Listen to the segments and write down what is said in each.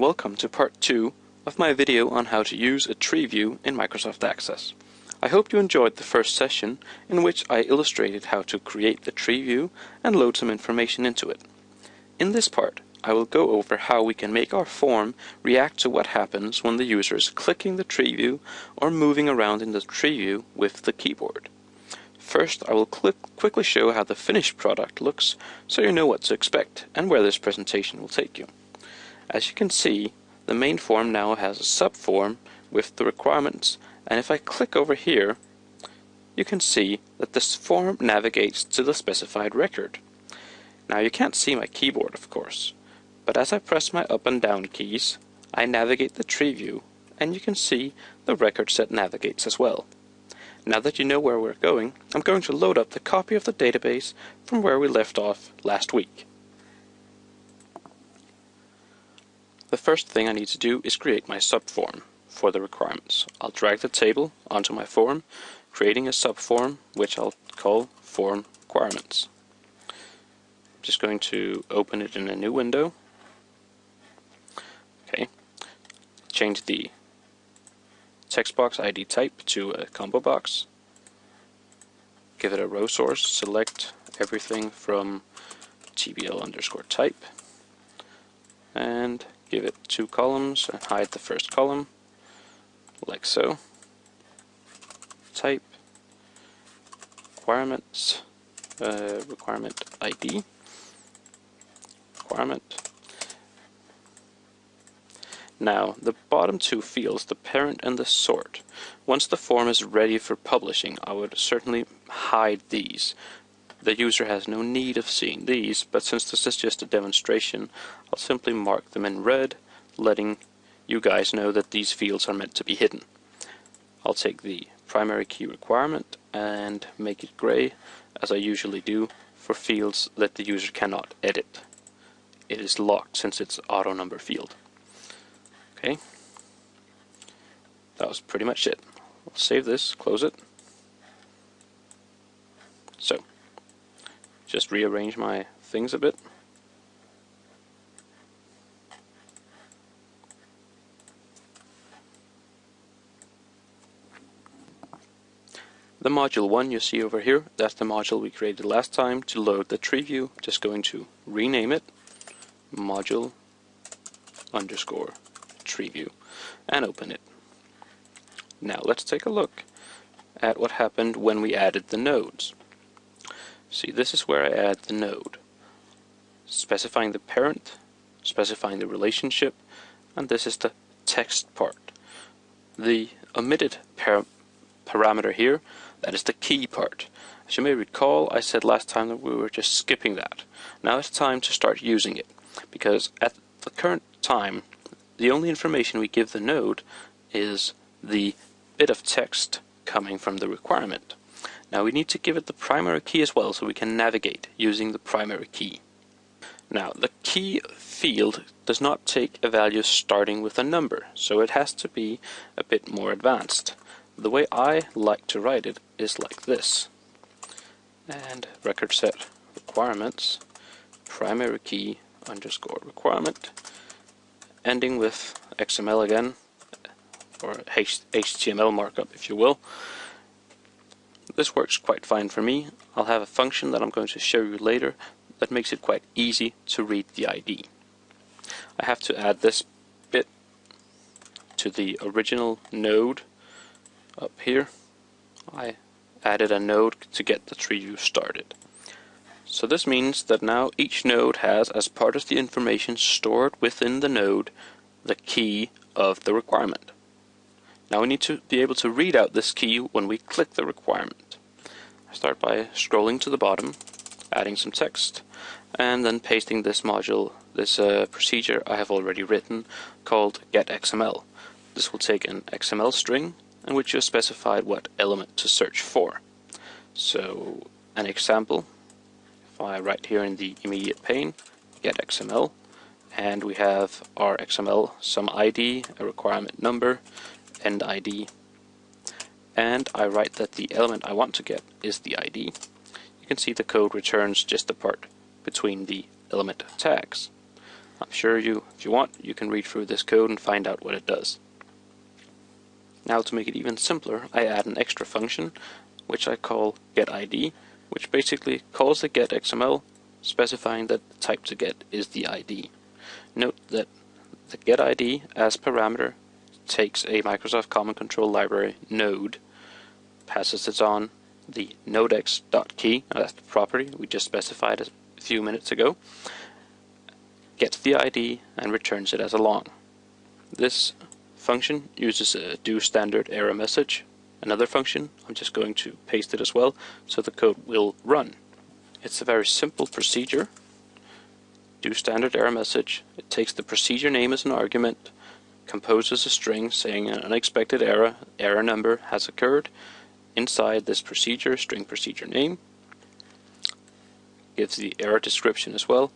And welcome to part 2 of my video on how to use a tree view in Microsoft Access. I hope you enjoyed the first session in which I illustrated how to create the tree view and load some information into it. In this part, I will go over how we can make our form react to what happens when the user is clicking the tree view or moving around in the tree view with the keyboard. First, I will quickly show how the finished product looks so you know what to expect and where this presentation will take you. As you can see, the main form now has a subform with the requirements and if I click over here, you can see that this form navigates to the specified record. Now you can't see my keyboard of course, but as I press my up and down keys, I navigate the tree view, and you can see the record set navigates as well. Now that you know where we're going, I'm going to load up the copy of the database from where we left off last week. The first thing I need to do is create my subform for the requirements. I'll drag the table onto my form, creating a subform which I'll call form requirements. I'm just going to open it in a new window Okay. Change the text box ID type to a combo box. Give it a row source. Select everything from tbl underscore type. And give it two columns and hide the first column, like so. Type requirements, uh, requirement ID, requirement now, the bottom two fields, the parent and the sort, once the form is ready for publishing, I would certainly hide these. The user has no need of seeing these, but since this is just a demonstration, I'll simply mark them in red, letting you guys know that these fields are meant to be hidden. I'll take the primary key requirement and make it gray, as I usually do, for fields that the user cannot edit. It is locked since it's auto number field. Okay. That was pretty much it. I'll save this, close it. So, just rearrange my things a bit. The module 1 you see over here, that's the module we created last time to load the tree view. Just going to rename it module underscore tree view and open it. Now let's take a look at what happened when we added the nodes. See, this is where I add the node, specifying the parent, specifying the relationship, and this is the text part. The omitted par parameter here, that is the key part. As you may recall, I said last time that we were just skipping that. Now it's time to start using it, because at the current time, the only information we give the node is the bit of text coming from the requirement. Now we need to give it the primary key as well so we can navigate using the primary key. Now the key field does not take a value starting with a number, so it has to be a bit more advanced. The way I like to write it is like this. And record set requirements primary key underscore requirement ending with XML again, or HTML markup if you will. This works quite fine for me. I'll have a function that I'm going to show you later that makes it quite easy to read the ID. I have to add this bit to the original node up here. I added a node to get the tree view started. So this means that now each node has, as part of the information stored within the node, the key of the requirement. Now we need to be able to read out this key when we click the requirement. Start by scrolling to the bottom, adding some text, and then pasting this module, this uh, procedure I have already written called getXML. This will take an XML string in which you specified what element to search for. So an example if I write here in the immediate pane, get XML, and we have our XML some ID, a requirement number, end ID, and I write that the element I want to get is the ID. You can see the code returns just the part between the element tags. I'm sure you, if you want, you can read through this code and find out what it does. Now to make it even simpler, I add an extra function, which I call getID, which basically calls the getXML, specifying that the type to get is the ID. Note that the getID as parameter takes a Microsoft Common Control Library node, passes it on the nodex.key, that's the property we just specified a few minutes ago, gets the ID and returns it as a long. This function uses a do standard error message. Another function, I'm just going to paste it as well, so the code will run. It's a very simple procedure. Do standard error message. It takes the procedure name as an argument, composes a string saying an unexpected error, error number has occurred, inside this procedure, string procedure name, gives the error description as well,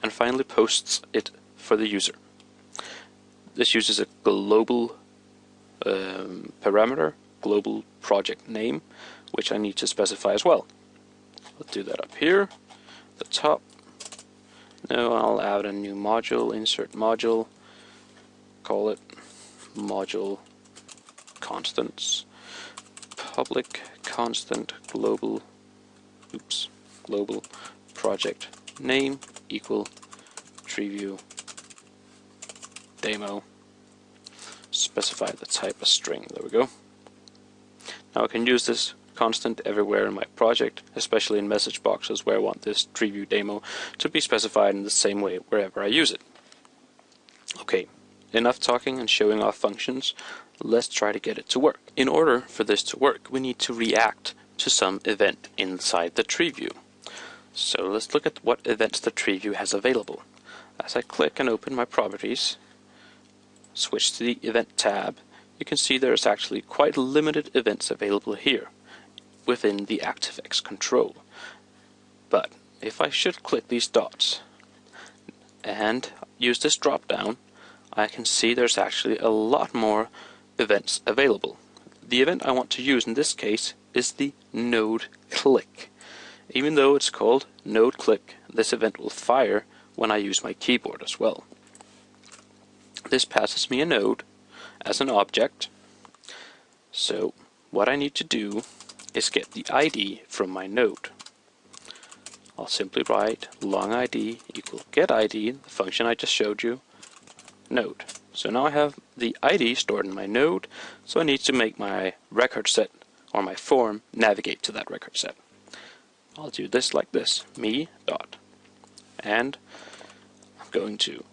and finally posts it for the user. This uses a global um, parameter, global project name, which I need to specify as well. I'll do that up here, the top. Now I'll add a new module, insert module, call it module constants, public constant global, oops, global project name equal TreeView demo. Specify the type of string. There we go. Now I can use this constant everywhere in my project especially in message boxes where I want this TreeView demo to be specified in the same way wherever I use it. Okay enough talking and showing off functions let's try to get it to work in order for this to work we need to react to some event inside the tree view so let's look at what events the tree view has available. As I click and open my properties, switch to the event tab, you can see there's actually quite limited events available here within the ActiveX control. But if I should click these dots and use this drop down, I can see there's actually a lot more events available. The event I want to use in this case is the node click. Even though it's called node click, this event will fire when I use my keyboard as well. This passes me a node as an object. So what I need to do is get the ID from my node. I'll simply write long ID equal get ID, the function I just showed you, node. So now I have the ID stored in my node, so I need to make my record set or my form navigate to that record set. I'll do this like this, me dot. And I'm going to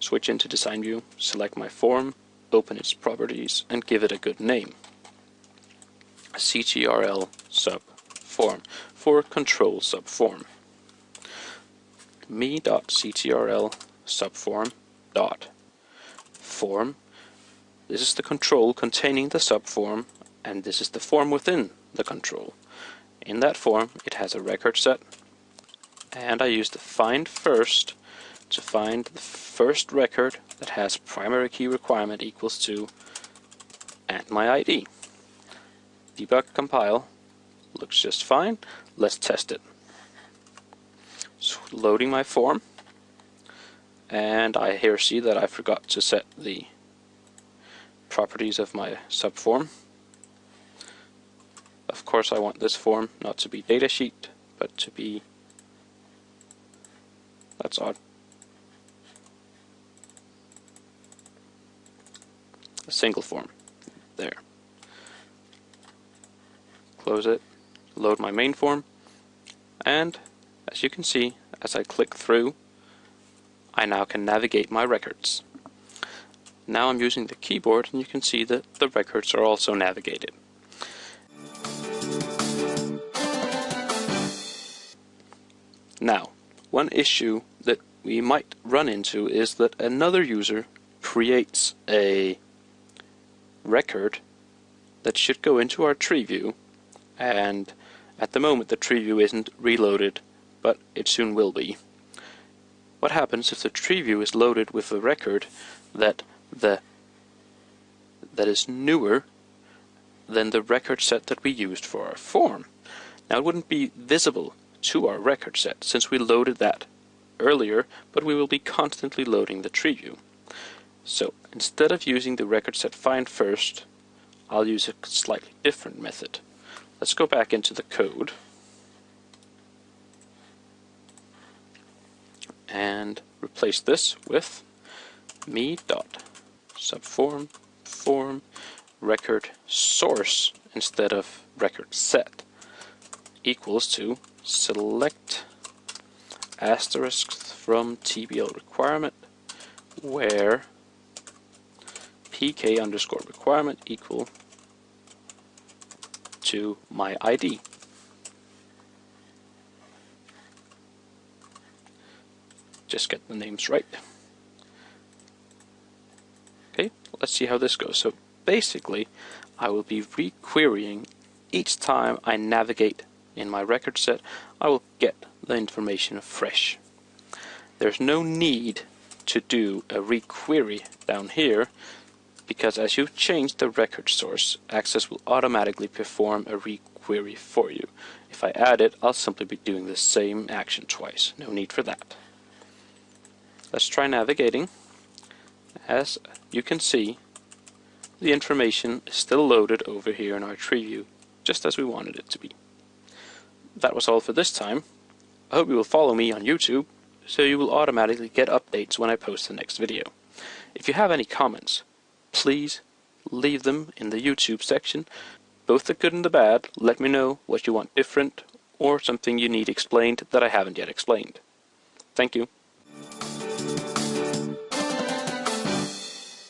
switch into design view, select my form, open its properties, and give it a good name. CTRL sub form for control sub form. Me dot CTRL subform dot form. This is the control containing the subform, and this is the form within the control. In that form, it has a record set, and I use the find first to find the first record that has primary key requirement equals to and my ID. Debug compile looks just fine. Let's test it. So loading my form, and I here see that I forgot to set the properties of my subform. Of course I want this form not to be datasheet, but to be... That's odd. A single form. There. Close it, load my main form, and as you can see, as I click through, I now can navigate my records. Now I'm using the keyboard and you can see that the records are also navigated. Now, one issue that we might run into is that another user creates a record that should go into our tree view and at the moment the tree view isn't reloaded but it soon will be. What happens if the tree view is loaded with a record that the that is newer than the record set that we used for our form? Now it wouldn't be visible to our record set since we loaded that earlier, but we will be constantly loading the tree view. So instead of using the record set find first, I'll use a slightly different method. Let's go back into the code and replace this with me dot subform form record source instead of record set equals to select asterisk from TBL requirement where pk underscore requirement equal to my ID. Just get the names right. Okay, let's see how this goes. So basically, I will be requerying each time I navigate in my record set, I will get the information fresh. There's no need to do a requery down here because as you change the record source, Access will automatically perform a requery for you. If I add it, I'll simply be doing the same action twice. No need for that. Let's try navigating. As you can see, the information is still loaded over here in our tree view, just as we wanted it to be. That was all for this time. I hope you will follow me on YouTube, so you will automatically get updates when I post the next video. If you have any comments, please leave them in the YouTube section. Both the good and the bad, let me know what you want different or something you need explained that I haven't yet explained. Thank you.